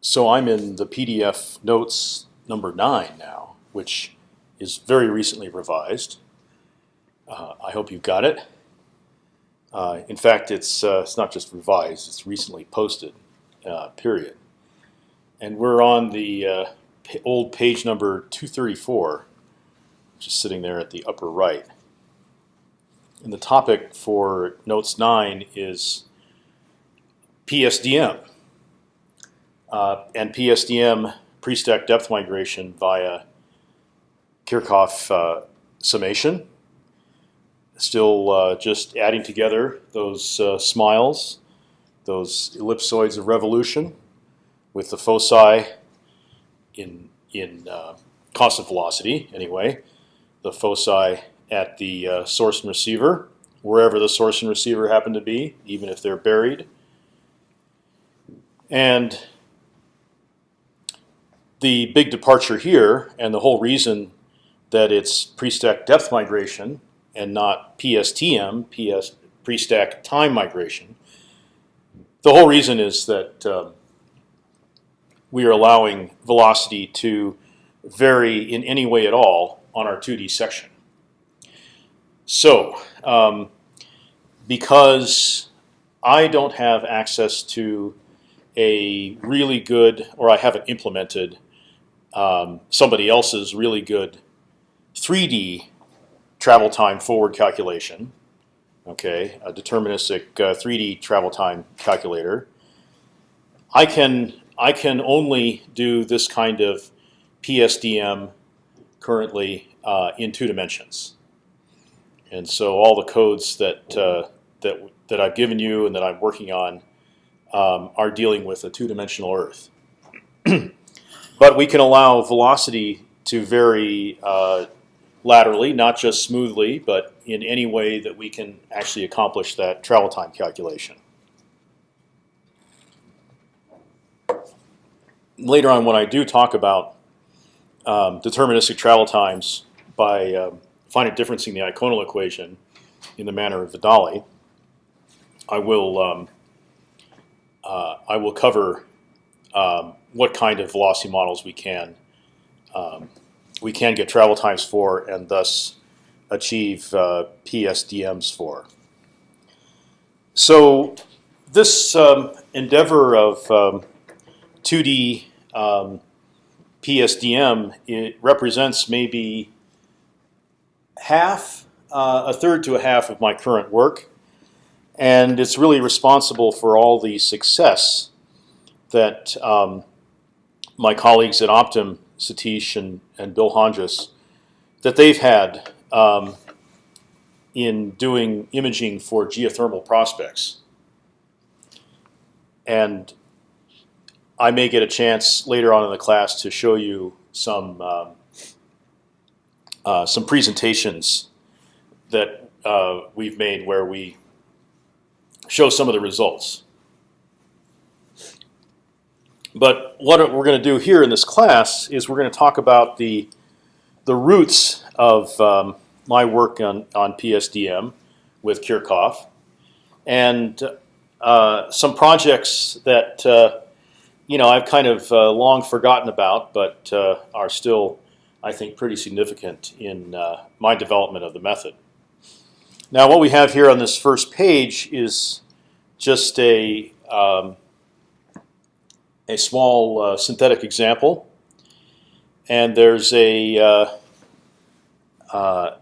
So I'm in the PDF notes number nine now, which is very recently revised. Uh, I hope you've got it. Uh, in fact, it's uh, it's not just revised; it's recently posted. Uh, period. And we're on the uh, old page number 234, which is sitting there at the upper right. And the topic for notes nine is PSDM uh, and PSDM pre-stack depth migration via Kirchhoff uh, summation. Still uh, just adding together those uh, smiles, those ellipsoids of revolution, with the foci in in uh, constant velocity anyway, the foci at the uh, source and receiver, wherever the source and receiver happen to be, even if they're buried. And the big departure here, and the whole reason that it's pre-stack depth migration and not PSTM, PS pre-stack time migration. The whole reason is that um, we are allowing velocity to vary in any way at all on our 2D section. So, um, because I don't have access to a really good, or I haven't implemented um, somebody else's really good 3D travel time forward calculation, okay, a deterministic uh, 3D travel time calculator, I can I can only do this kind of PSDM currently uh, in two dimensions. And so all the codes that uh, that that I've given you and that I'm working on um, are dealing with a two-dimensional Earth. but we can allow velocity to vary uh, laterally, not just smoothly, but in any way that we can actually accomplish that travel time calculation. Later on, when I do talk about um, deterministic travel times by um, finite differencing the eikonal equation in the manner of Vidale, I will um, uh, I will cover um, what kind of velocity models we can um, we can get travel times for, and thus achieve uh, PSDMs for. So this um, endeavor of 2D um, PSDM it represents maybe half, uh, a third to a half of my current work, and it's really responsible for all the success that um, my colleagues at Optim, Satish and, and Bill Honjas, that they've had um, in doing imaging for geothermal prospects. And I may get a chance later on in the class to show you some um, uh, some presentations that uh, we've made where we show some of the results. But what we're going to do here in this class is we're going to talk about the the roots of um, my work on on PSDM with Kirchhoff, and uh, some projects that uh, you know I've kind of uh, long forgotten about, but uh, are still, I think, pretty significant in uh, my development of the method. Now, what we have here on this first page is just a um, a small uh, synthetic example, and there's a uh, uh,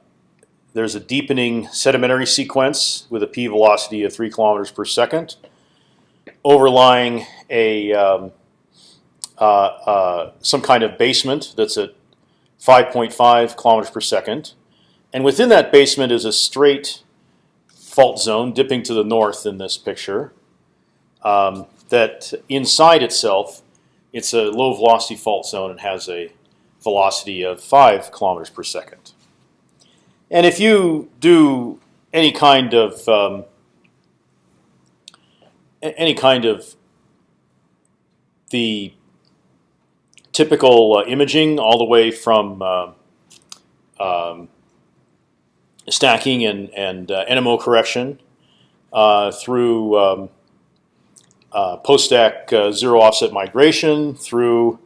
there's a deepening sedimentary sequence with a p velocity of three kilometers per second, overlying a um, uh, some kind of basement that's at 5.5 kilometers per second, and within that basement is a straight fault zone dipping to the north in this picture. Um, that inside itself, it's a low velocity fault zone and has a velocity of five kilometers per second. And if you do any kind of um, any kind of the typical uh, imaging, all the way from uh, um, stacking and and uh, NMO correction uh, through um, uh, post-stack uh, zero offset migration through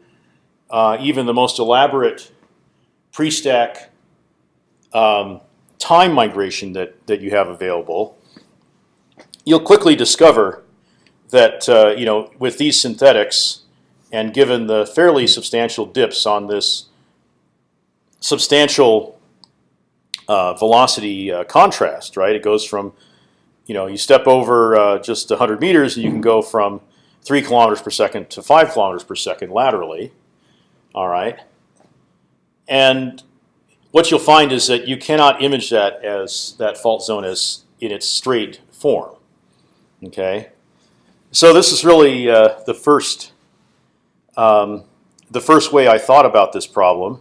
uh, even the most elaborate pre-stack um, time migration that that you have available, you'll quickly discover that uh, you know with these synthetics, and given the fairly substantial dips on this substantial uh, velocity contrast, right? It goes from, you know, you step over uh, just 100 meters, and you can go from three kilometers per second to five kilometers per second laterally. All right, and what you'll find is that you cannot image that as that fault zone as in its straight form. Okay, so this is really uh, the first um, the first way I thought about this problem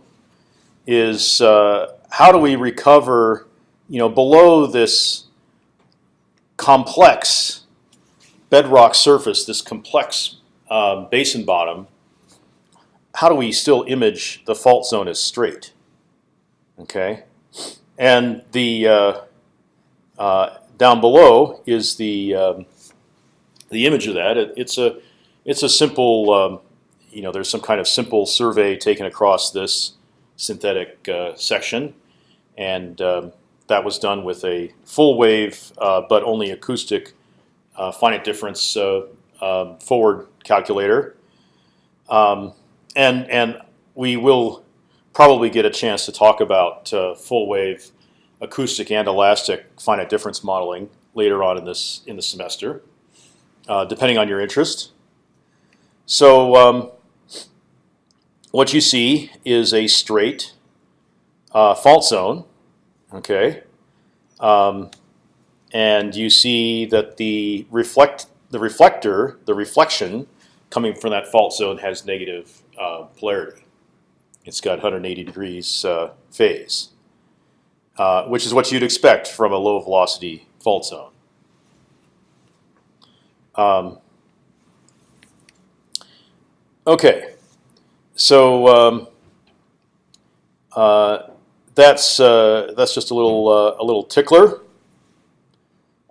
is uh, how do we recover, you know, below this complex bedrock surface, this complex um, basin bottom. How do we still image the fault zone as straight? Okay, and the uh, uh, down below is the um, the image of that. It, it's a it's a simple um, you know there's some kind of simple survey taken across this synthetic uh, section, and um, that was done with a full wave uh, but only acoustic uh, finite difference um, forward calculator, um, and and we will probably get a chance to talk about uh, full wave acoustic and elastic finite difference modeling later on in this in the semester, uh, depending on your interest. So um, what you see is a straight uh, fault zone, okay, um, and you see that the reflect the reflector, the reflection coming from that fault zone has negative uh, polarity. It's got 180 degrees uh, phase, uh, which is what you'd expect from a low velocity fault zone. Um, okay. So um, uh, that's uh, that's just a little uh, a little tickler.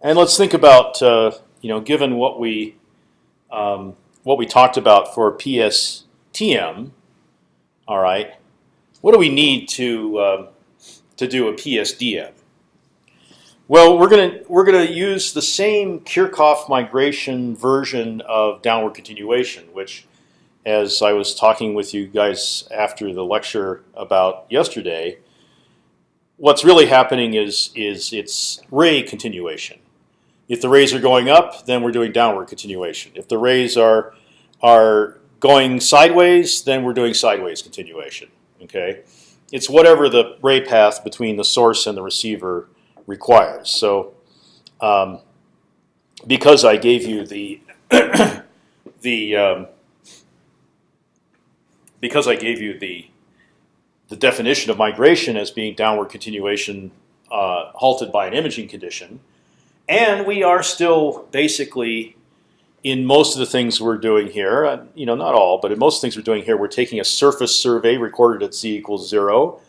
And let's think about uh, you know given what we um, what we talked about for PSTM. All right, what do we need to um, to do a PSDM? Well, we're gonna we're gonna use the same Kirchhoff migration version of downward continuation, which as I was talking with you guys after the lecture about yesterday, what's really happening is is it's ray continuation. If the rays are going up, then we're doing downward continuation. If the rays are are going sideways, then we're doing sideways continuation. Okay, it's whatever the ray path between the source and the receiver requires. So, um, because I gave you the the um, because I gave you the the definition of migration as being downward continuation uh, halted by an imaging condition, and we are still basically in most of the things we're doing here, uh, you know, not all, but in most things we're doing here, we're taking a surface survey recorded at z equals zero,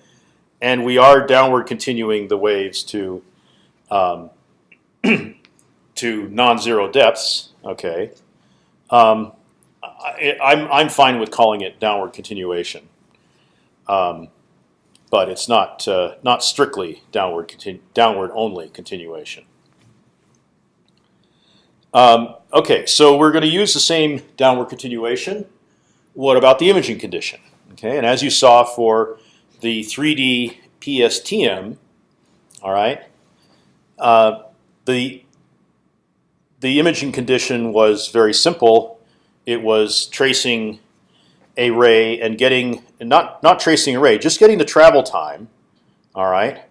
and we are downward continuing the waves to um, to non-zero depths. Okay. Um, I, I'm, I'm fine with calling it downward continuation, um, but it's not uh, not strictly downward downward only continuation. Um, okay, so we're going to use the same downward continuation. What about the imaging condition? Okay, and as you saw for the 3D PSTM, all right, uh, the the imaging condition was very simple it was tracing a ray and getting not not tracing a ray, just getting the travel time. All right,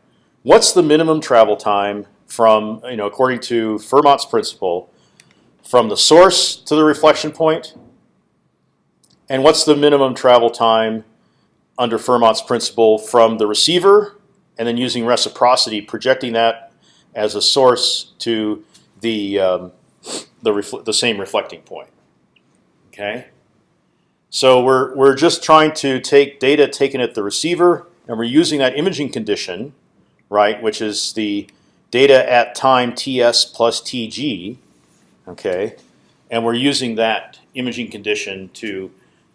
what's the minimum travel time from you know according to Fermat's principle from the source to the reflection point, and what's the minimum travel time under Fermat's principle from the receiver, and then using reciprocity, projecting that as a source to the um, the, the same reflecting point. Okay. So we're we're just trying to take data taken at the receiver, and we're using that imaging condition, right, which is the data at time ts plus tg. Okay. and we're using that imaging condition to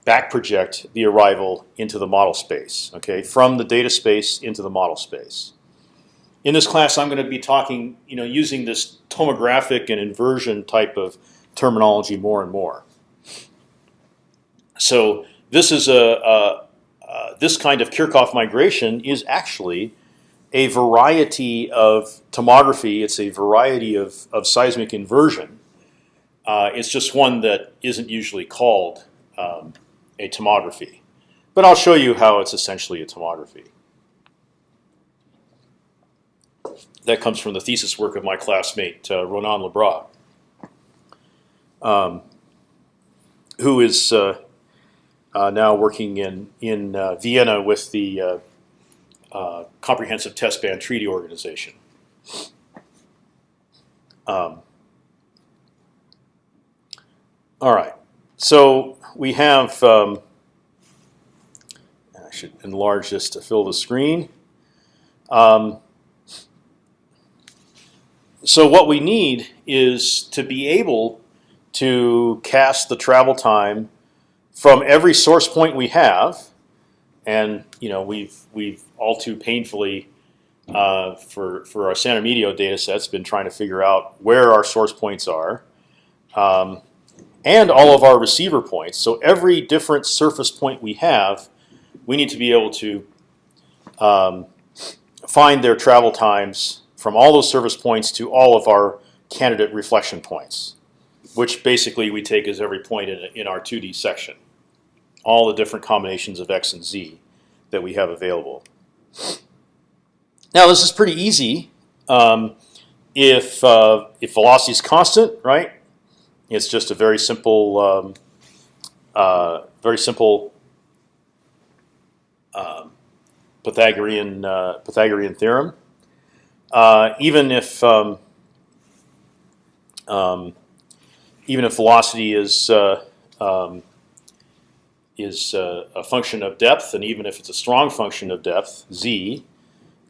back project the arrival into the model space. Okay, from the data space into the model space. In this class, I'm going to be talking, you know, using this tomographic and inversion type of terminology more and more. So this is a, a uh, this kind of Kirchhoff migration is actually a variety of tomography. It's a variety of, of seismic inversion. Uh, it's just one that isn't usually called um, a tomography. But I'll show you how it's essentially a tomography. That comes from the thesis work of my classmate uh, Ronan Le Bras, um, who is uh, now working in in uh, Vienna with the uh, uh, Comprehensive Test Ban Treaty Organization. Um, all right, so we have. Um, I should enlarge this to fill the screen. Um, so what we need is to be able to cast the travel time from every source point we have, and you know we've we've all too painfully uh, for for our San Remedios data sets been trying to figure out where our source points are, um, and all of our receiver points. So every different surface point we have, we need to be able to um, find their travel times from all those surface points to all of our candidate reflection points, which basically we take as every point in, in our 2D section all the different combinations of x and z that we have available. Now this is pretty easy um, if uh, if velocity is constant, right? It's just a very simple, um, uh, very simple uh, Pythagorean uh, Pythagorean theorem. Uh, even if um, um, even if velocity is uh, um, is uh, a function of depth, and even if it's a strong function of depth, z,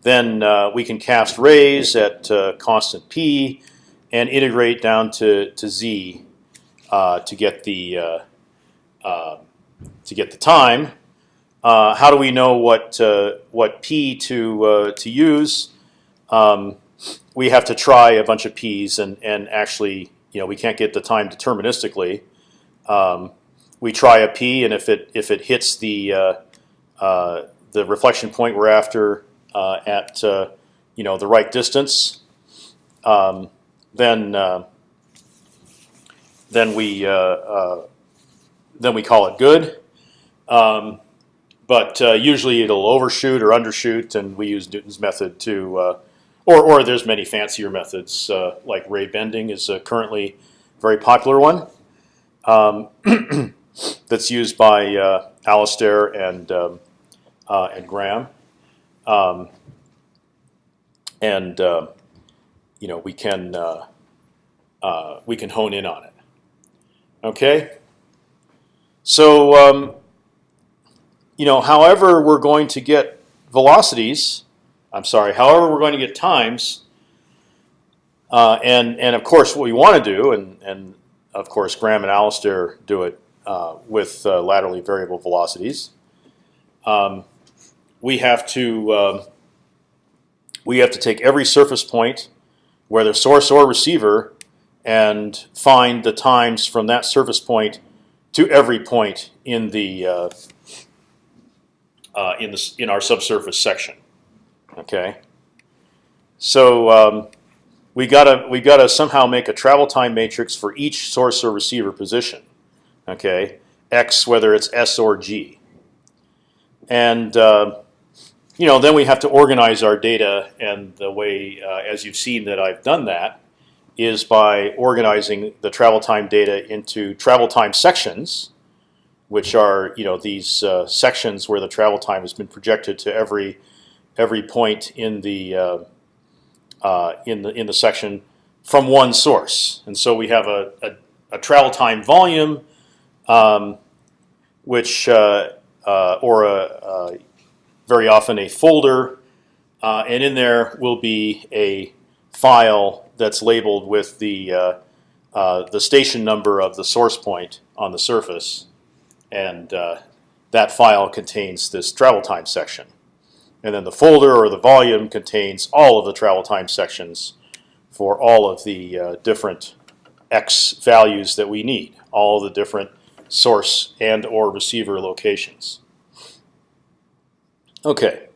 then uh, we can cast rays at uh, constant p and integrate down to to z uh, to get the uh, uh, to get the time. how do we know what what p to to use? Um, we have to try a bunch of p's and and actually you know we can't get the time deterministically. Um, we try a p, and if it if it hits the uh, uh, the reflection point we're after uh, at uh, you know the right distance, um, then uh, then we uh, then we call it good. Um, but usually it'll overshoot or undershoot, and we use Newton's method to, or or there's many fancier methods like ray bending is currently a very popular one. Um, that's used by uh, Alastair and um, uh, and Graham, um, and uh, you know we can uh, uh, we can hone in on it. Okay, so um, you know, however we're going to get velocities, I'm sorry, however we're going to get times, uh, and and of course what we want to do, and and of course Graham and Alastair do it uh, with uh, laterally variable velocities. Um, we have to um, we have to take every surface point, whether source or receiver, and find the times from that surface point to every point in the uh, uh in the in our subsurface section. Okay, so um, we gotta we gotta somehow make a travel time matrix for each source or receiver position okay, x whether it's s or g. And uh, you know, then we have to organize our data, and the way, uh, as you've seen that I've done that, is by organizing the travel time data into travel time sections, which are you know these uh, sections where the travel time has been projected to every every point in the uh, uh, in the in the section from one source. And so we have a, a, a travel time volume um, which uh, uh, or a, very often a folder, uh, and in there will be a file that's labeled with the the station number of the source point on the surface, and that file contains this travel time section. And then the folder or the volume contains all of the travel time sections for all of the uh, different x values that we need, all the different source and or receiver locations. Okay.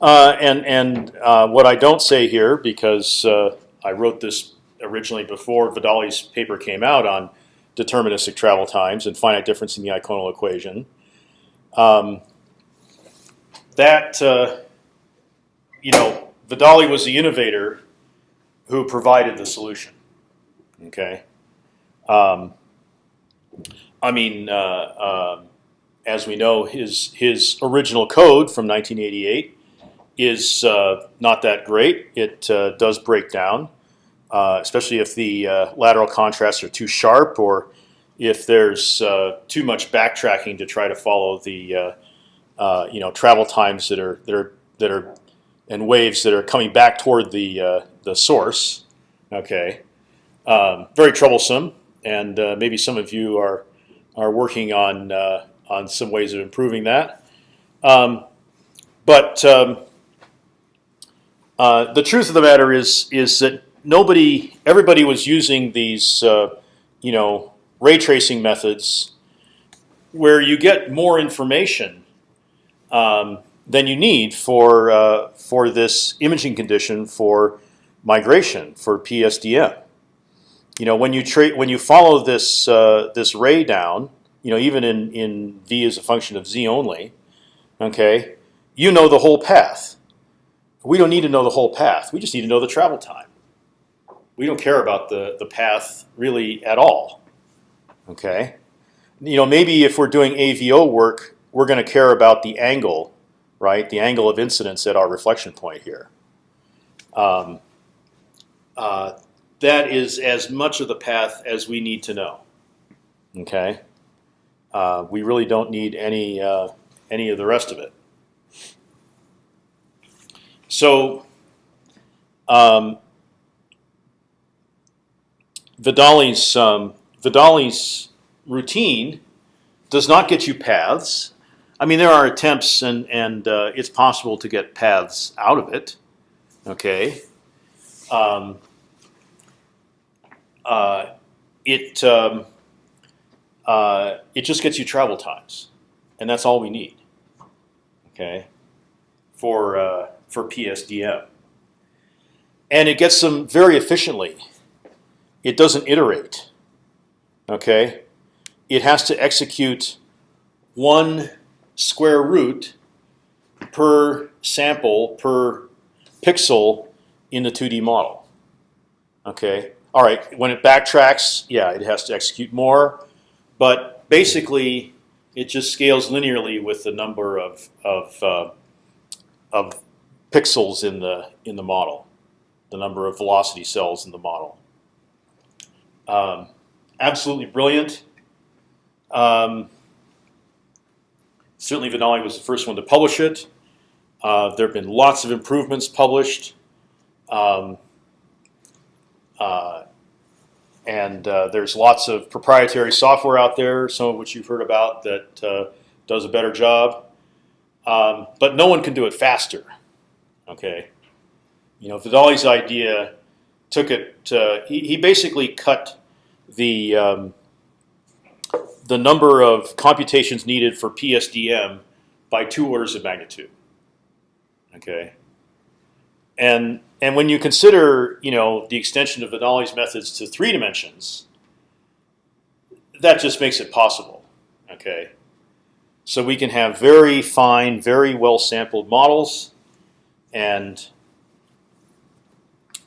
Uh, and and uh, what I don't say here, because uh, I wrote this originally before Vidale's paper came out on deterministic travel times and finite difference in the eikonal equation. Um, that uh, you know, Vidale was the innovator who provided the solution. Okay. Um, I mean, uh, um, as we know, his his original code from 1988 is uh, not that great. It uh, does break down, uh, especially if the uh, lateral contrasts are too sharp or if there's uh, too much backtracking to try to follow the you know travel times that are that are that are and waves that are coming back toward the the source. Okay, um, very troublesome, and maybe some of you are are working on on some ways of improving that. Um, but um, uh, the truth of the matter is is that nobody, everybody was using these, uh, you know, ray tracing methods where you get more information um, than you need for uh, for this imaging condition for migration for PSDM. You know, when you treat when you follow this uh, this ray down, you know, even in in v as a function of z only, okay, you know the whole path. We don't need to know the whole path. We just need to know the travel time. We don't care about the the path really at all. Okay, you know maybe if we're doing AVO work, we're going to care about the angle, right? The angle of incidence at our reflection point here. Um, uh, that is as much of the path as we need to know. Okay, uh, we really don't need any uh, any of the rest of it. So um, Vidale's um, Vidale's routine does not get you paths. I mean, there are attempts, and and uh, it's possible to get paths out of it. Okay. Um, uh, it um, uh, it just gets you travel times, and that's all we need. Okay. For uh, for PSDM. And it gets them very efficiently. It doesn't iterate. Okay, it has to execute one square root per sample per pixel in the 2D model. Okay, all right. When it backtracks, yeah, it has to execute more, but basically, it just scales linearly with the number of of uh, of pixels in the in the model, the number of velocity cells in the model. Um, absolutely brilliant. Um, certainly, Vidale was the first one to publish it. Uh, there have been lots of improvements published. Um, and uh, there's lots of proprietary software out there, some of which you've heard about, that uh, does a better job. Um, but no one can do it faster. Okay, you know Vidale's idea took it. Uh, he, he basically cut the um, the number of computations needed for PSDM by two orders of magnitude. Okay, and and when you consider you know the extension of Vidale's methods to three dimensions, that just makes it possible. Okay, so we can have very fine, very well sampled models and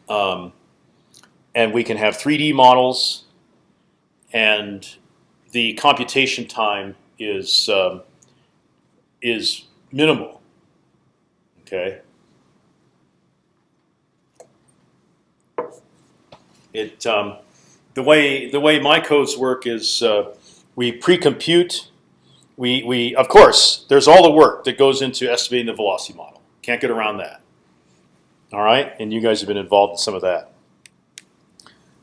um, and we can have 3D models, and the computation time is um, is minimal. Okay. It um, the way the way my codes work is uh, we pre-compute. We we of course there's all the work that goes into estimating the velocity model. Can't get around that. All right, and you guys have been involved in some of that.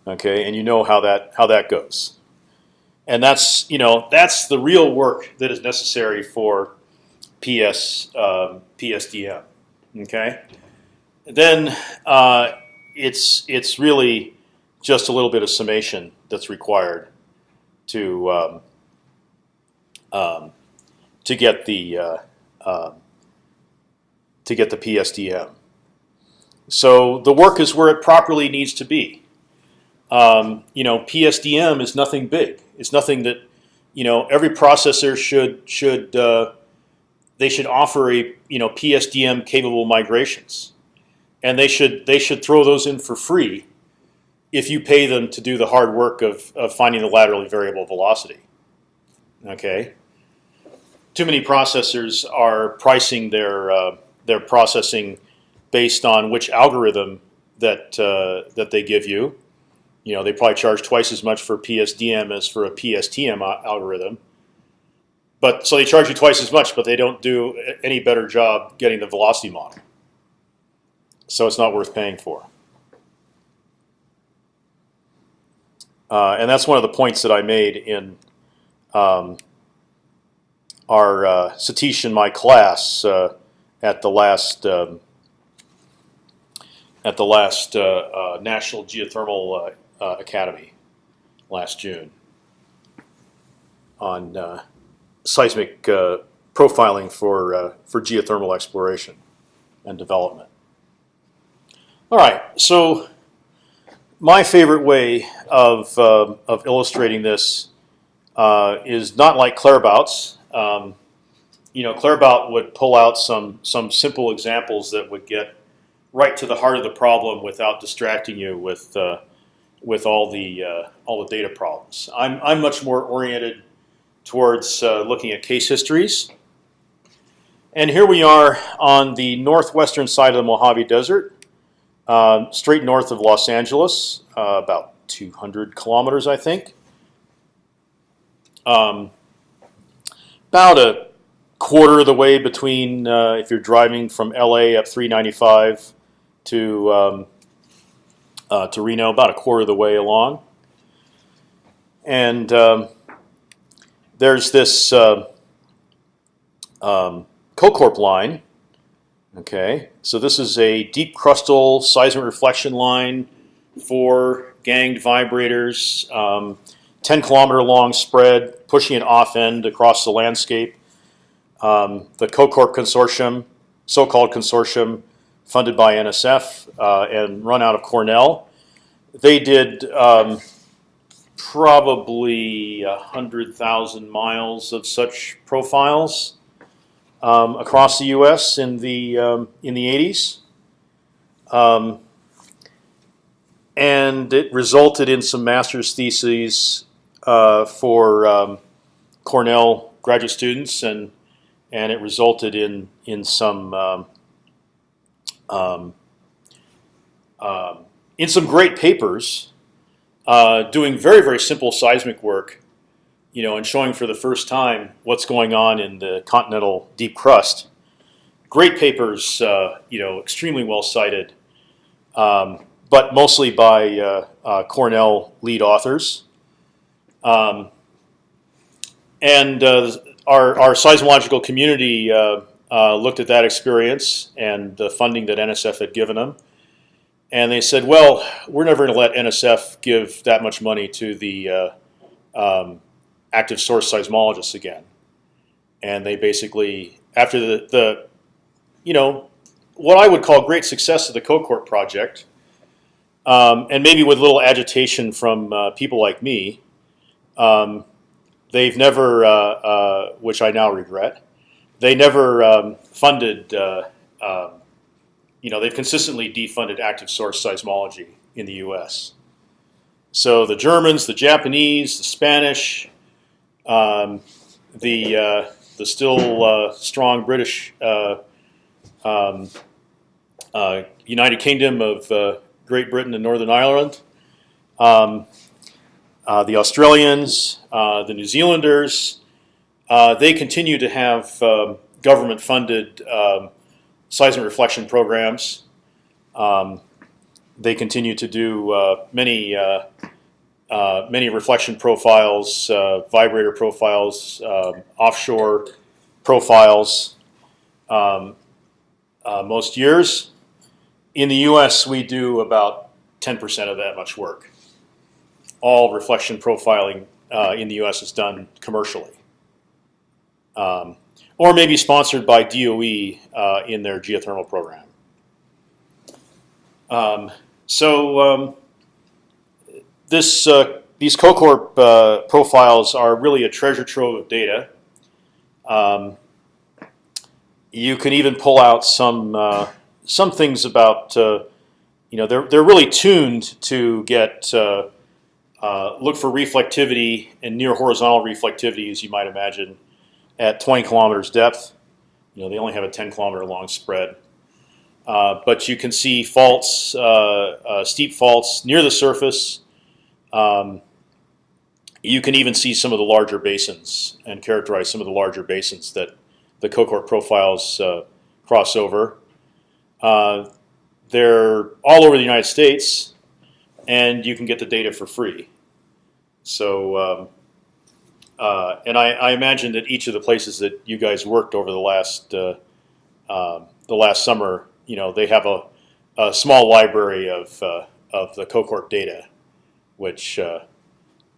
Okay, and you know how that how that goes, and that's you know that's the real work that is necessary for PS um, PSDM. Okay, then uh, it's it's really just a little bit of summation that's required to um, um, to get the uh, uh, to get the PSDM. So the work is where it properly needs to be. Um, you know, PSDM is nothing big. It's nothing that you know every processor should should uh, they should offer a you know PSDM capable migrations, and they should they should throw those in for free if you pay them to do the hard work of, of finding the laterally variable velocity. Okay. Too many processors are pricing their uh, their processing based on which algorithm that uh, that they give you. You know, they probably charge twice as much for PSDM as for a PSTM algorithm. But so they charge you twice as much, but they don't do any better job getting the velocity model. So it's not worth paying for. Uh, and that's one of the points that I made in um, our uh, Satish and my class uh, at the last um, at the last uh, uh, National Geothermal uh, Academy last June on seismic profiling for for geothermal exploration and development. All right, so my favorite way of uh, of illustrating this uh, is not like Claerbout's. Um, you know, Claerbout would pull out some some simple examples that would get right to the heart of the problem without distracting you with uh, with all the uh, all the data problems. I'm I'm much more oriented towards uh, looking at case histories. And here we are on the northwestern side of the Mojave Desert. Um, straight north of Los Angeles, uh, about 200 kilometers, I think. Um, about a quarter of the way between uh, if you're driving from LA up 395 to um, uh, to Reno, about a quarter of the way along. And um, there's this uh, um, CoCorp line Okay, so this is a deep crustal seismic reflection line for ganged vibrators, um, 10 kilometer long spread, pushing an off end across the landscape. Um, the CoCorp consortium, so-called consortium, funded by NSF uh, and run out of Cornell. They did um, probably hundred thousand miles of such profiles um, across the U.S. in the um, in the 80s, um, and it resulted in some master's theses uh, for um, Cornell graduate students, and and it resulted in in some um, um, in some great papers uh, doing very very simple seismic work you know, and showing for the first time what's going on in the continental deep crust. Great papers, uh, you know, extremely well cited, um, but mostly by uh, uh, Cornell lead authors. Um, and uh, our, our seismological community uh, uh, looked at that experience and the funding that NSF had given them. And they said, well, we're never going to let NSF give that much money to the um, active source seismologists again, and they basically after the the you know what I would call great success of the CoCorp project, um, and maybe with a little agitation from uh, people like me, um, they've never, uh, uh, which I now regret, they never um, funded. Uh, um, you know, they've consistently defunded active source seismology in the U.S. So the Germans, the Japanese, the Spanish, um, the uh, the still uh, strong British uh, um, uh, United Kingdom of uh, Great Britain and Northern Ireland, um, the Australians, the New Zealanders, they continue to have um, government-funded um, seismic reflection programs. Um, they continue to do many uh, many reflection profiles, uh, vibrator profiles, um, offshore profiles. Um, uh, most years, in the U.S., we do about 10% of that much work. All reflection profiling uh, in the U.S. is done commercially, um, or maybe sponsored by DOE uh, in their geothermal program. Um, so um, this uh, these CoCorp uh, profiles are really a treasure trove of data. Um, you can even pull out some uh, some things about uh, you know they're they're really tuned to get uh, uh, look for reflectivity and near horizontal reflectivity as you might imagine at 20 kilometers depth. You know they only have a 10 kilometer long spread. Uh, but you can see faults, uh, uh, steep faults near the surface. Um, you can even see some of the larger basins and characterize some of the larger basins that the CoCorp profiles uh, cross over. Uh, they're all over the United States, and you can get the data for free. So, um, uh, and I, I, imagine that each of the places that you guys worked over the last um, the last summer you know they have a, a small library of uh, of the CoCorp data, which uh,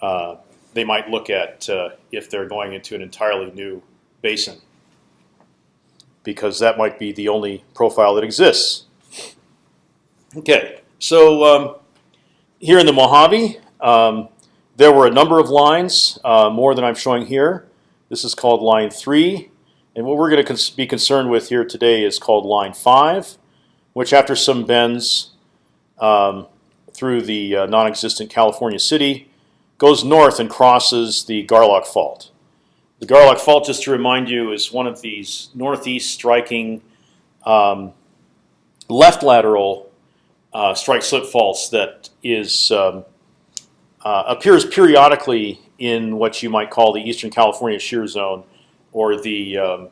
uh, they might look at uh, if they're going into an entirely new basin, because that might be the only profile that exists. Okay, so um, here in the Mojave, um, there were a number of lines, uh, more than I'm showing here. This is called line three. And what we're going to be concerned with here today is called line 5, which after some bends um, through the uh, non-existent California city, goes north and crosses the Garlock Fault. The Garlock Fault, just to remind you, is one of these northeast striking um, left lateral uh, strike slip faults that is um, uh, appears periodically in what you might call the Eastern California shear zone or the um,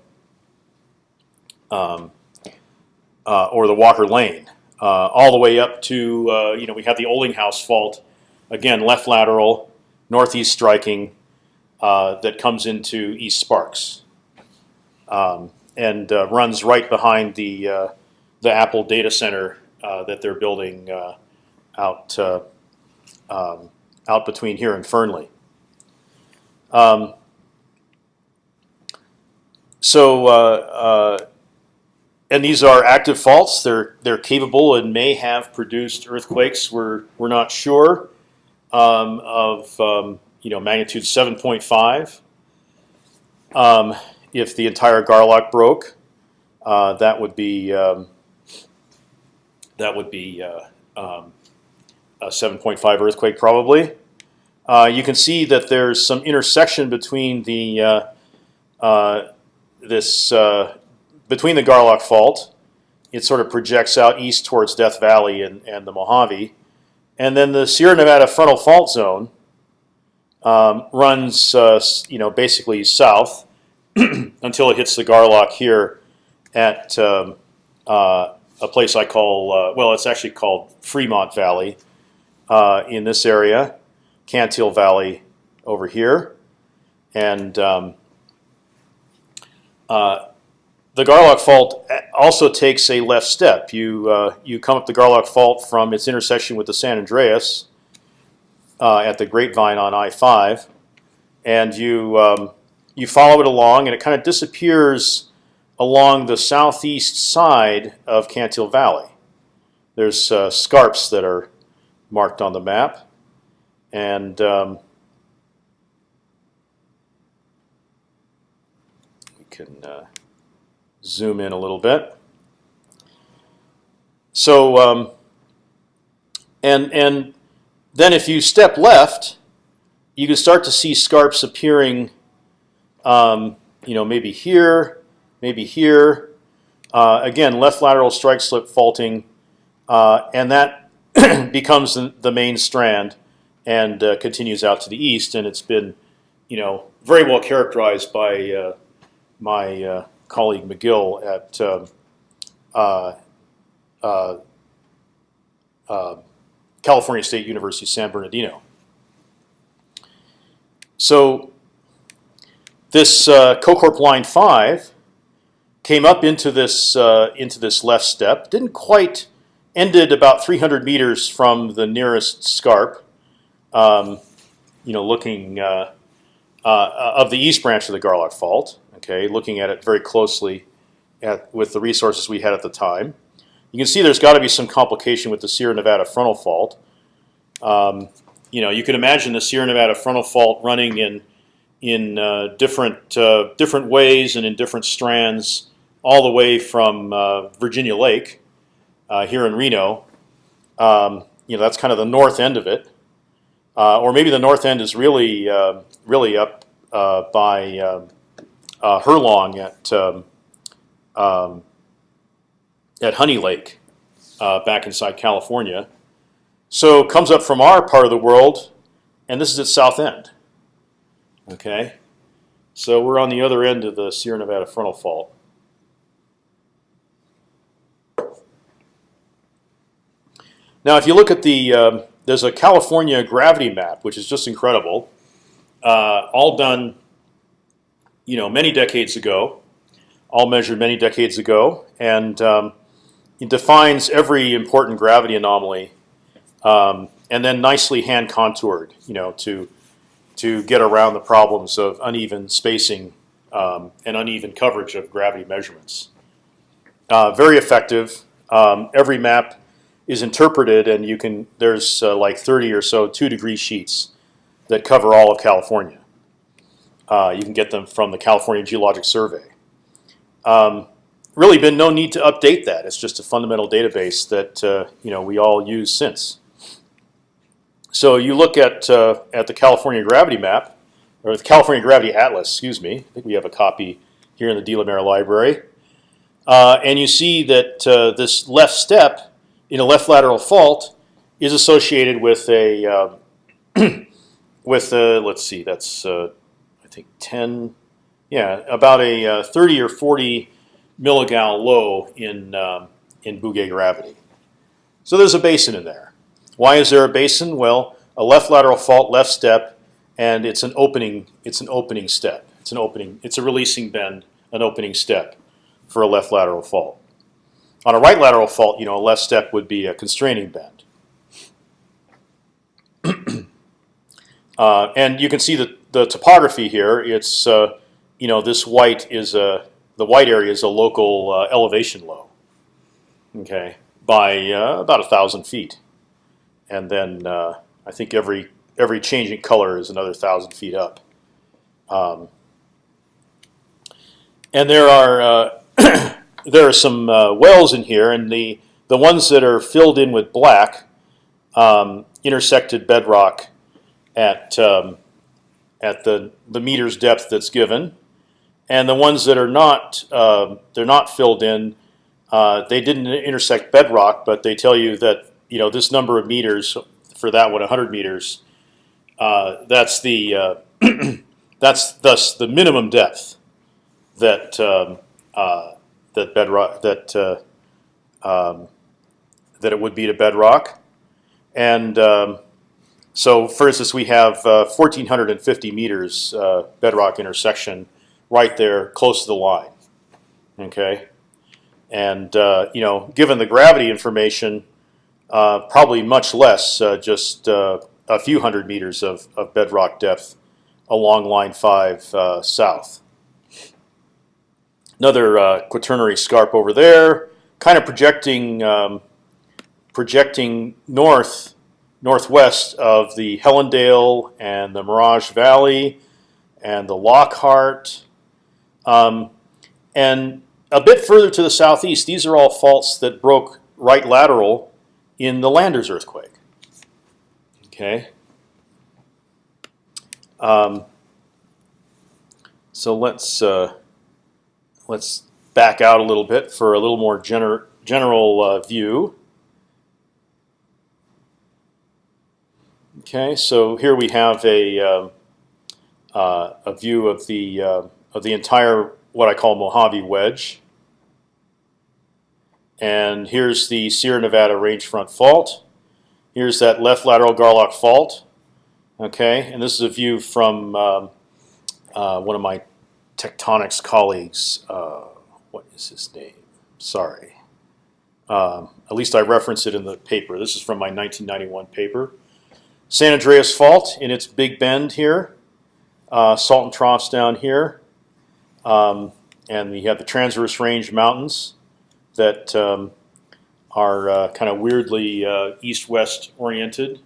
um, uh, or the Walker Lane, all the way up to uh, you know we have the Olinghouse Fault, again left lateral, northeast striking, uh, that comes into East Sparks, um, and uh, runs right behind the uh, the Apple data center that they're building out um, out between here and Fernley. Um, so uh, uh, and these are active faults. They're they're capable and may have produced earthquakes. We're we're not sure um, of um, you know magnitude 7.5. Um, if the entire Garlock broke, uh, that would be um, that would be uh, um, a 7.5 earthquake probably. Uh, you can see that there's some intersection between the uh, uh, this uh, between the Garlock Fault, it sort of projects out east towards Death Valley and, and the Mojave, and then the Sierra Nevada frontal fault zone um, runs, uh, you know, basically south until it hits the Garlock here at um, uh, a place I call, uh, well, it's actually called Fremont Valley uh, in this area, Cantil Valley over here, and um, uh, the Garlock Fault also takes a left step. You uh, you come up the Garlock Fault from its intersection with the San Andreas uh, at the Grapevine on I-5, and you um, you follow it along, and it kind of disappears along the southeast side of Cantil Valley. There's uh, scarps that are marked on the map, and um, we can uh, zoom in a little bit. So, um, and and then if you step left, you can start to see scarps appearing. Um, you know, maybe here, maybe here. Uh, again, left lateral strike slip faulting, uh, and that becomes the, main strand and uh, continues out to the east. And it's been, you know, very well characterized by uh, my uh, colleague McGill at um, uh, uh, uh, California State University San Bernardino. So this uh, CoCorp line five came up into this uh, into this left step. Didn't quite ended about 300 meters from the nearest scarp. Um, you know, looking uh, uh, of the east branch of the Garlock Fault. Okay, looking at it very closely at, with the resources we had at the time. You can see there's got to be some complication with the Sierra Nevada frontal fault. Um, you know, you can imagine the Sierra Nevada frontal fault running in in uh, different uh, different ways and in different strands, all the way from uh, Virginia Lake uh, here in Reno. Um, you know, that's kind of the north end of it, uh, or maybe the north end is really uh, really up by um, Herlong at um, um, at Honey Lake, back inside California. So comes up from our part of the world, and this is its south end. Okay, so we're on the other end of the Sierra Nevada frontal fault. Now, if you look at the, um, there's a California gravity map, which is just incredible, uh, all done, you know, many decades ago, all measured many decades ago, and um, it defines every important gravity anomaly, um, and then nicely hand contoured, you know, to to get around the problems of uneven spacing um, and uneven coverage of gravity measurements. Uh, very effective. Um, every map is interpreted, and you can. There's uh, like 30 or so two degree sheets that cover all of California. Uh, you can get them from the California Geologic Survey. Um, really, been no need to update that. It's just a fundamental database that uh, you know we all use since. So you look at uh, at the California gravity map, or the California gravity atlas. Excuse me. I think we have a copy here in the DeLaMare Library, uh, and you see that uh, this left step in a left lateral fault is associated with a um, with a, let's see, that's uh, think 10, yeah, about a uh, 30 or 40 milligal low in um, in Bouguer gravity. So there's a basin in there. Why is there a basin? Well, a left lateral fault, left step, and it's an opening. It's an opening step. It's an opening. It's a releasing bend, an opening step for a left lateral fault. On a right lateral fault, you know, a left step would be a constraining bend. uh, and you can see the, the topography here. It's uh, you know this white is a the white area is a local uh, elevation low. Okay, by uh, about a thousand feet and then uh, I think every every change in color is another thousand feet up. Um, and there are uh, there are some uh, wells in here, and the the ones that are filled in with black um, intersected bedrock at um, at the the meters depth that's given, and the ones that are not uh, they're not filled in. Uh, they didn't intersect bedrock, but they tell you that you know this number of meters for that one, 100 meters. Uh, that's the uh, that's thus the minimum depth that um, uh, that bedrock that uh, um, that it would be to bedrock, and um, so for instance we have 1,450 uh, meters uh, bedrock intersection right there close to the line. Okay, and you know given the gravity information. Uh, probably much less, uh, just uh, a few hundred meters of, of, bedrock depth along line 5 uh, south. Another uh, quaternary scarp over there, kind of projecting um, projecting north northwest of the Helendale and the Mirage Valley and the Lockhart. Um, and a bit further to the southeast, these are all faults that broke right lateral in the Landers earthquake. Okay. Um, so let's uh, let's back out a little bit for a little more gener general uh, view. Okay, so here we have a uh, uh a view of the uh, of the entire what I call Mojave Wedge. And here's the Sierra Nevada range front fault. Here's that left lateral Garlock fault. Okay, and this is a view from um, uh, one of my tectonics colleagues. Uh, what is his name? Sorry. Um, at least I reference it in the paper. This is from my 1991 paper. San Andreas Fault in its big bend here. Uh, Salton troughs down here. Um, and we have the transverse range mountains that um, are uh, kind of weirdly uh, east-west oriented.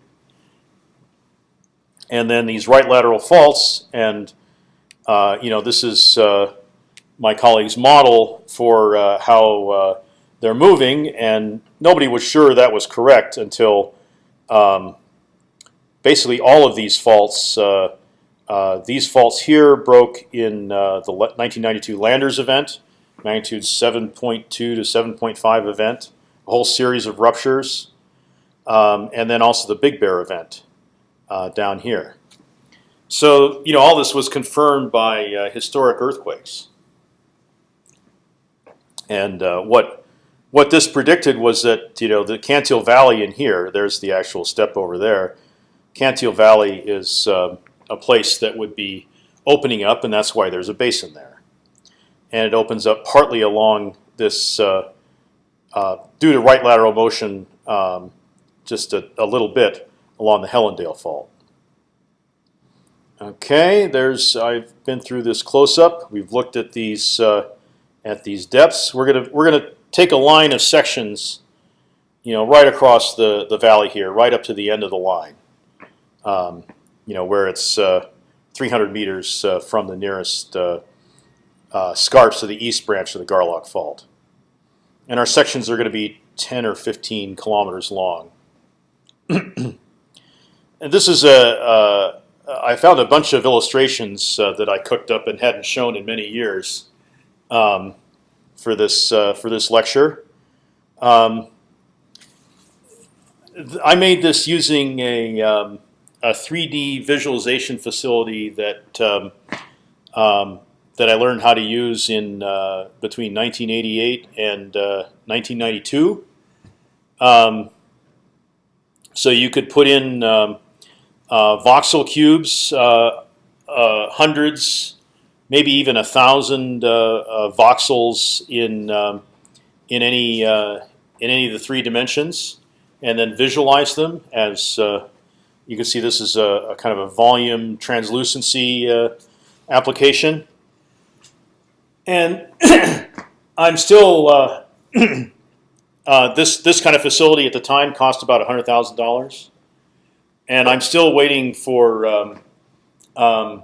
And then these right lateral faults, and uh, you know this is uh, my colleague's model for uh, how they're moving, and nobody was sure that was correct until um, basically all of these faults. these faults here broke in the 1992 Landers event, magnitude 7.2 to 7.5 event a whole series of ruptures, um, and then also the Big Bear event uh, down here. So you know all this was confirmed by uh, historic earthquakes, and uh, what what this predicted was that you know the Cantil Valley in here. There's the actual step over there. Cantil Valley is um, a place that would be opening up, and that's why there's a basin there. And it opens up partly along this uh, uh, due to right lateral motion um, just a, a, little bit along the Helendale fault. Okay, there's I've been through this close up. We've looked at these uh, at these depths. We're gonna we're gonna take a line of sections, you know, right across the the valley here, right up to the end of the line. Um, you know, where it's uh, 300 meters uh, from the nearest uh, scarps of the east branch of the Garlock Fault and our sections are going to be 10 or 15 kilometers long. and this is a, I found a bunch of illustrations uh, that I cooked up and hadn't shown in many years um, for this uh, for this lecture. Um, I made this using a, um, a 3D visualization facility that um, um, that I learned how to use in uh, between 1988 and uh, 1992. Um, so you could put in um, uh, voxel cubes, uh, uh, hundreds, maybe even a thousand uh, voxels in um, in any in any of the three dimensions, and then visualize them as you can see. This is a, a kind of a volume translucency application and I'm still uh, uh, this this kind of facility at the time cost about hundred thousand dollars, and I'm still waiting for um, um,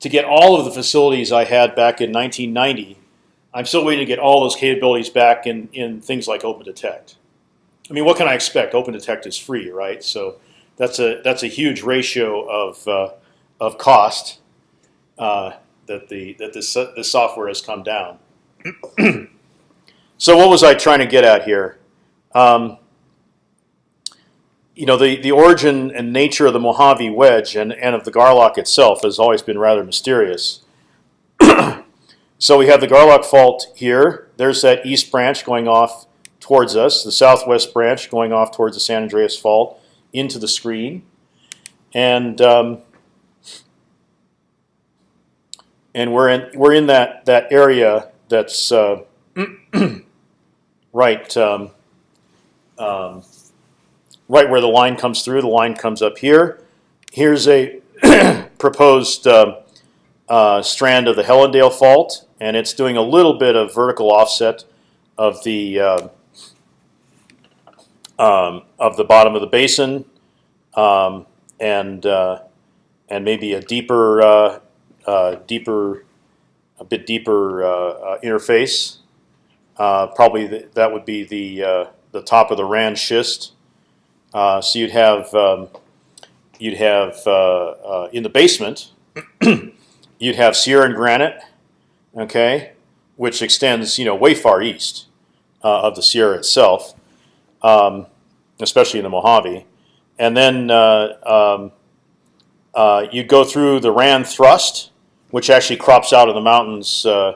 to get all of the facilities I had back in 1990. I'm still waiting to get all those capabilities back in in things like OpendTect. I mean, what can I expect? OpendTect is free, right? So that's a that's a huge ratio of uh, of cost. Uh, that the that this this software has come down. so what was I trying to get at here? Um, you know, the the origin and nature of the Mojave wedge and and of the Garlock itself has always been rather mysterious. so we have the Garlock fault here. There's that east branch going off towards us, the southwest branch going off towards the San Andreas Fault into the screen, and um, and we're in we're in that that area that's uh, right um, um, right where the line comes through. The line comes up here. Here's a proposed uh, uh, strand of the Helendale Fault, and it's doing a little bit of vertical offset of the uh, um, of the bottom of the basin, um, and uh, and maybe a deeper uh, uh, deeper, a bit deeper uh, uh, interface. probably the, that would be the the top of the Rand schist. so you'd have um, you'd have in the basement you'd have Sierran granite, okay, which extends you know way far east uh, of the Sierra itself, um, especially in the Mojave, and then uh, um, uh, you go through the Rand thrust, which actually crops out of the mountains uh,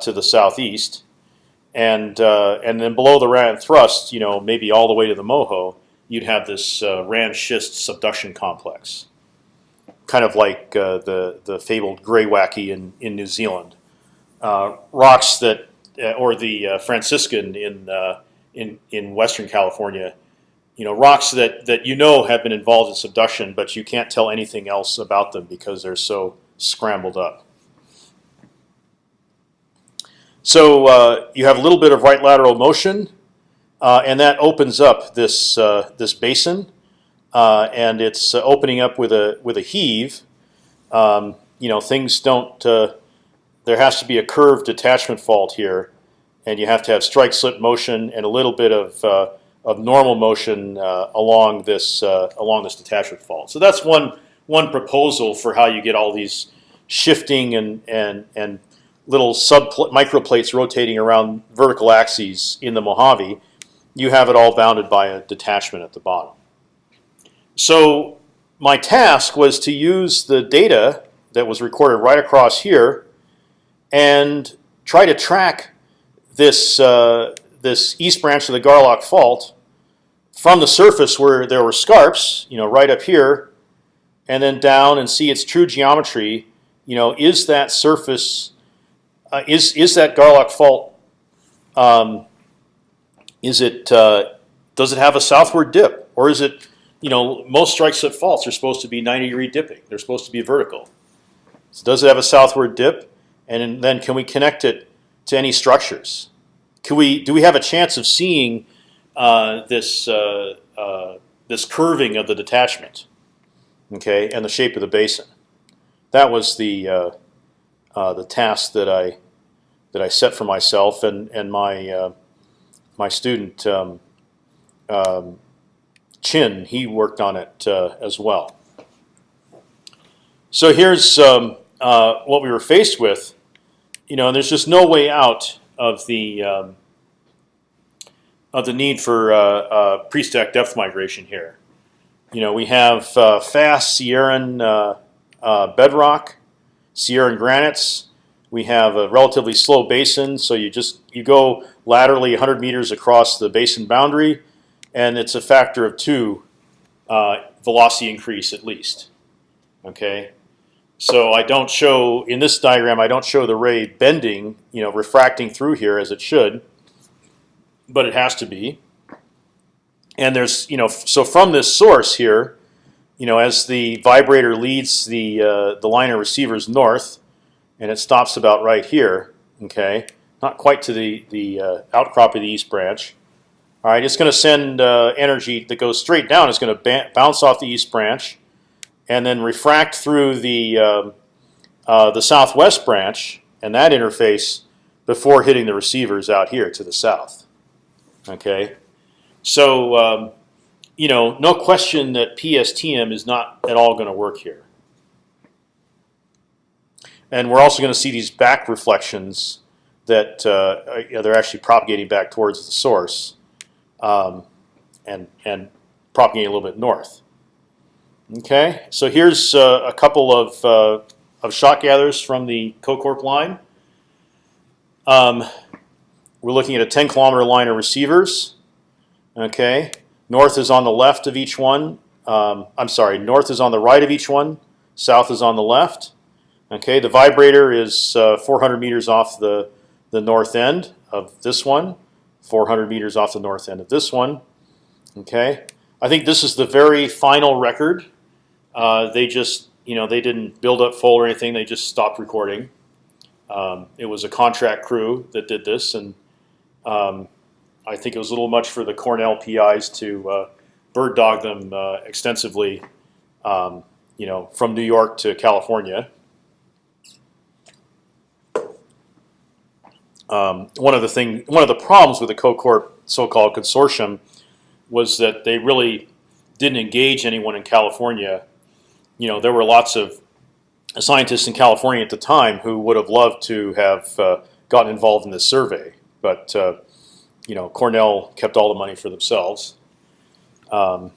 to the southeast, and and then below the Rand thrust, you know, maybe all the way to the Moho, you'd have this Rand schist subduction complex, kind of like uh, the the fabled greywacke in in New Zealand. Uh, rocks that, uh, or the Franciscan in in in Western California, you know, rocks that that you know have been involved in subduction, but you can't tell anything else about them because they're so scrambled up. So uh, you have a little bit of right lateral motion, uh, and that opens up this uh, this basin, uh, and it's uh, opening up with a with a heave. Um, you know, things don't. Uh, there has to be a curved detachment fault here, and you have to have strike slip motion and a little bit of uh, of normal motion uh, along this uh, along this detachment fault. So that's one one proposal for how you get all these shifting and and and little sub microplates rotating around vertical axes in the Mojave, you have it all bounded by a detachment at the bottom. So my task was to use the data that was recorded right across here and try to track this uh, this east branch of the Garlock Fault from the surface where there were scarps, you know, right up here, and then down and see its true geometry. You know, is that surface uh, is is that Garlock fault? Um, is it uh, does it have a southward dip, or is it you know most strike slip faults are supposed to be 90 degree dipping? They're supposed to be vertical. So does it have a southward dip? And then can we connect it to any structures? Can we do we have a chance of seeing uh, this uh, uh, this curving of the detachment? Okay, and the shape of the basin. That was the uh, uh, the task that I that I set for myself and and my uh, my student um, um, Chin. He worked on it as well. So here's um, what we were faced with. You know, and there's just no way out of the um, of the need for uh, uh, pre-stack depth migration here. You know, we have fast Sierran bedrock, Sierran granites we have a relatively slow basin, so you just you go laterally 100 meters across the basin boundary, and it's a factor of two uh, velocity increase at least. Okay, so I don't show in this diagram. I don't show the ray bending, you know, refracting through here as it should, but it has to be. And there's, you know, so from this source here, you know, as the vibrator leads the uh, the liner receivers north, and it stops about right here. Okay, not quite to the the uh, outcrop of the east branch. All right, it's going to send uh, energy that goes straight down. It's going to bounce off the east branch, and then refract through the um, uh, the southwest branch and that interface before hitting the receivers out here to the south. Okay, so um, you know, no question that PSTM is not at all going to work here. And we're also going to see these back reflections that uh, they're actually propagating back towards the source, um, and and propagating a little bit north. Okay, so here's uh, a couple of uh, of shot gathers from the CoCorp line. Um, we're looking at a 10 kilometer line of receivers. Okay, north is on the left of each one. Um, I'm sorry, north is on the right of each one. South is on the left. Okay, the vibrator is uh, 400 meters off the the north end of this one, 400 meters off the north end of this one. Okay, I think this is the very final record. Uh, they just, you know, they didn't build up full or anything. They just stopped recording. Um, it was a contract crew that did this, and um, I think it was a little much for the Cornell PIs to uh, bird dog them uh, extensively, um, you know, from New York to California. Um, one of the thing, one of the problems with the CoCorp so-called consortium was that they really didn't engage anyone in California. You know, there were lots of scientists in California at the time who would have loved to have uh, gotten involved in this survey, but uh, you know, Cornell kept all the money for themselves. Um,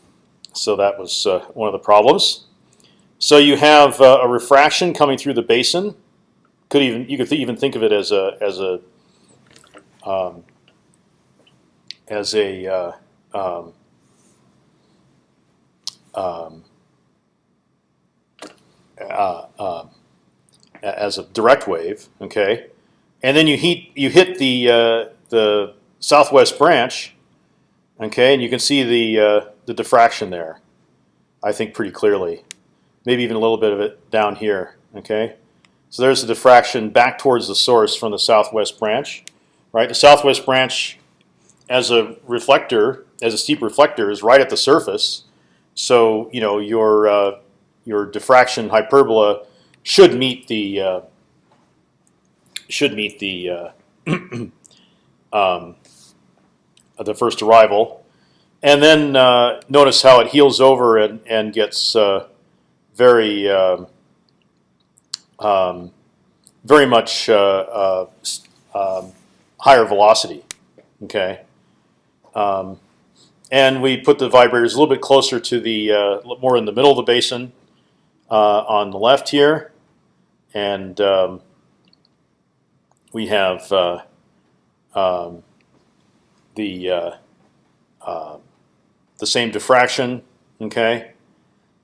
so that was uh, one of the problems. So you have uh, a refraction coming through the basin. Could even you could th even think of it as a as a um, as a uh, um, um, uh, uh, as a direct wave. Okay, and then you heat you hit the uh, the southwest branch. Okay, and you can see the uh, the diffraction there. I think pretty clearly, maybe even a little bit of it down here. Okay, so there's the diffraction back towards the source from the southwest branch. Right, the southwest branch as a reflector, as a steep reflector, is right at the surface. So you know your uh, your diffraction hyperbola should meet the uh, should meet the uh, um, the first arrival, and then uh, notice how it heals over and and gets uh, very um, um, very much um, higher velocity. Okay. Um, and we put the vibrators a little bit closer to the uh, more in the middle of the basin on the left here, and um, we have uh, um, the uh, uh, the same diffraction. Okay,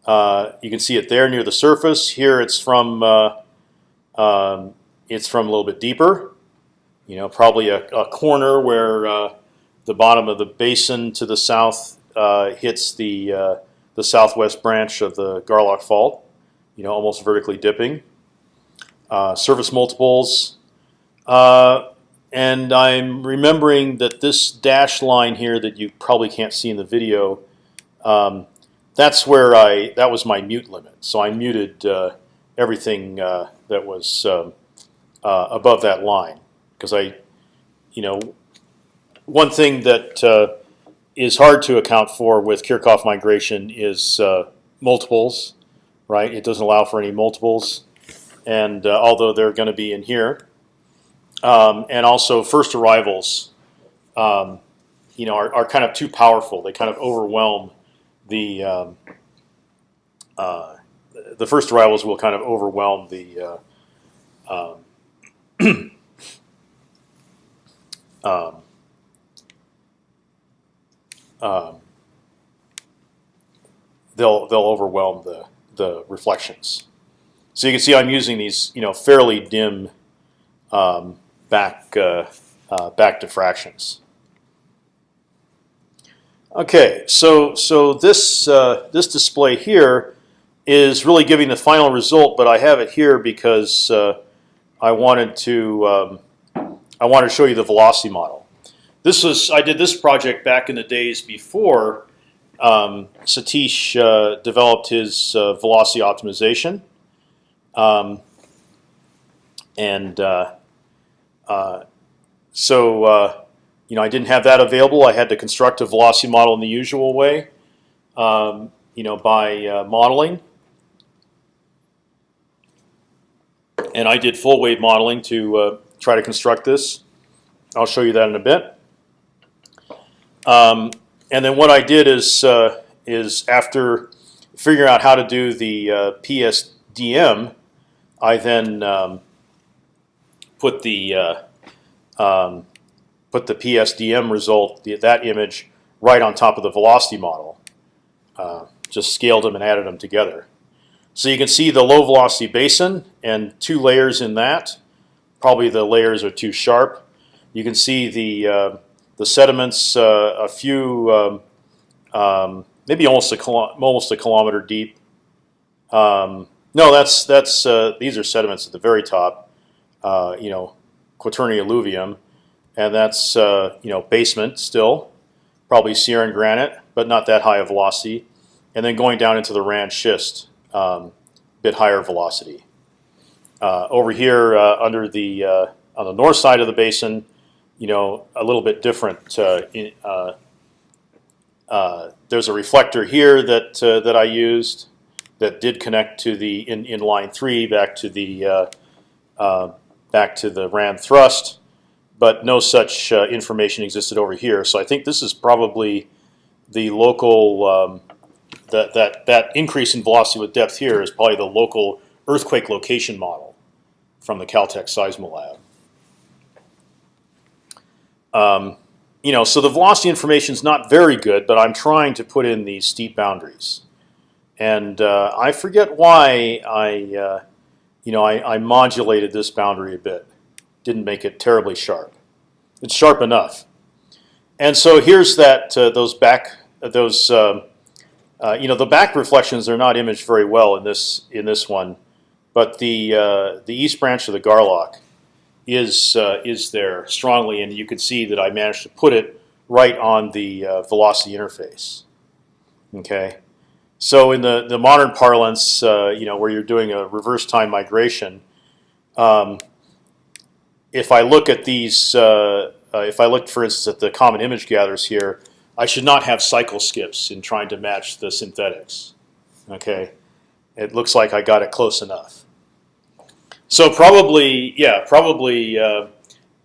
uh, you can see it there near the surface. Here it's from um, it's from a little bit deeper. You know, probably a, a corner where the bottom of the basin to the south uh, hits the uh, the southwest branch of the Garlock Fault. You know, almost vertically dipping. Uh, multiples, uh, and I'm remembering that this dash line here that you probably can't see in the video. Um, that's where I that was my mute limit. So I muted uh, everything uh, that was um, above that line because I, you know, one thing that uh, is hard to account for with Kirchhoff migration is uh, multiples, right? It doesn't allow for any multiples, and uh, although they're going to be in here, um, and also first arrivals, um, you know, are, are, kind of too powerful. They kind of overwhelm the um, uh, the first arrivals will kind of overwhelm the uh, um, um, um, they'll they'll overwhelm the the reflections. So you can see I'm using these you know fairly dim um, back uh, uh, back diffractions. Okay, so so this uh, this display here is really giving the final result, but I have it here because uh, I wanted to um, I wanted to show you the velocity model. This was I did this project back in the days before um, Satish uh, developed his uh, velocity optimization, um, and uh, uh so uh, you know I didn't have that available. I had to construct a velocity model in the usual way, um, you know, by modeling. And I did full wave modeling to try to construct this. I'll show you that in a bit. Um, and then what I did is uh, is after figuring out how to do the uh, PSDM, I then um, put the uh, um, put the PSDM result, the, that image, right on top of the velocity model. Uh, just scaled them and added them together. So you can see the low velocity basin and two layers in that. Probably the layers are too sharp. You can see the uh, the sediments uh, a few, um, um, maybe almost a almost a kilometer deep. Um, no, that's that's uh, these are sediments at the very top. Uh, you know, Quaternary alluvium, and that's uh, you know basement still, probably Sierran granite, but not that high of velocity. And then going down into the Rand schist, um, bit higher velocity. Uh, over here uh, under the on the north side of the basin, you know, a little bit different. Uh, in, uh, uh, there's a reflector here that that I used that did connect to the in, in line three back to the back to the Rand thrust, but no such information existed over here. So I think this is probably the local um, that that that increase in velocity with depth here is probably the local earthquake location model from the Caltech Seismolab. Um, you know, so the velocity information is not very good, but I'm trying to put in these steep boundaries. and uh, I forget why I, uh, you know, I, I modulated this boundary a bit. Didn't make it terribly sharp. It's sharp enough. And so here's that uh, those back those um, uh, you know the back reflections are not imaged very well in this in this one, but the uh, the east branch of the Garlock is uh, is there strongly, and you can see that I managed to put it right on the uh, velocity interface. Okay, so in the the modern parlance, uh, you know where you're doing a reverse time migration, um, if I look at these, uh, if I look, for instance, at the common image gatherers here, I should not have cycle skips in trying to match the synthetics. Okay, it looks like I got it close enough. So probably, yeah, probably, uh,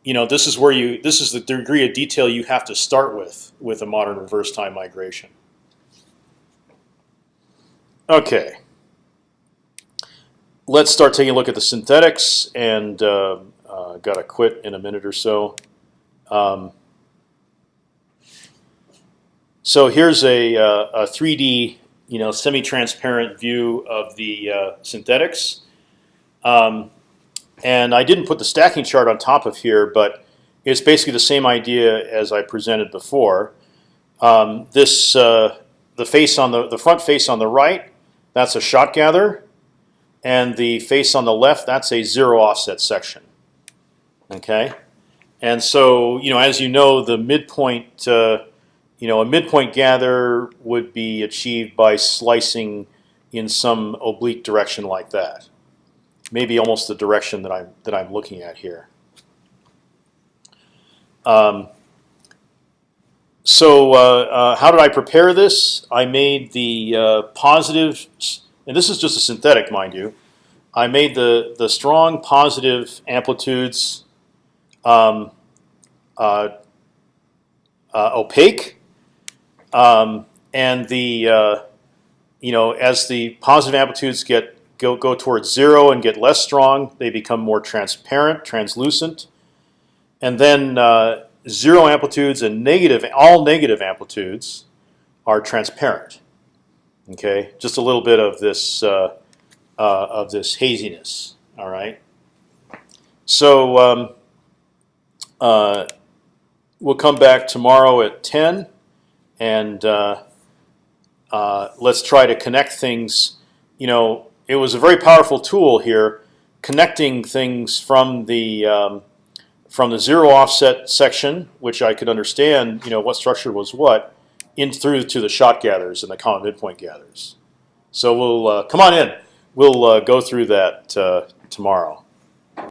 you know, this is where you, this is the degree of detail you have to start with with a modern reverse time migration. Okay, let's start taking a look at the synthetics, and uh, uh, got to quit in a minute or so. Um, so here's a, uh, a 3D, you know, semi-transparent view of the uh, synthetics. Um, and I didn't put the stacking chart on top of here, but it's basically the same idea as I presented before. Um, this uh, the face on the the front face on the right, that's a shot gather, and the face on the left, that's a zero offset section. Okay, and so you know, as you know, the midpoint uh, you know, a midpoint gather would be achieved by slicing in some oblique direction like that. Maybe almost the direction that I'm that I'm looking at here. Um, so uh, uh, how did I prepare this? I made the uh, positive, and this is just a synthetic, mind you. I made the the strong positive amplitudes um, uh, uh, opaque um, and the uh, you know as the positive amplitudes get go go towards zero and get less strong, they become more transparent, translucent, and then uh, zero amplitudes and negative all negative amplitudes are transparent. Okay, just a little bit of this uh, uh of this haziness. All right. So um, uh, we'll come back tomorrow at ten and uh, uh, let's try to connect things. You know, it was a very powerful tool here, connecting things from the um, from the zero offset section, which I could understand. You know, what structure was what, in through to the shot gathers and the common midpoint gathers. So we'll uh, come on in. We'll uh, go through that uh, tomorrow.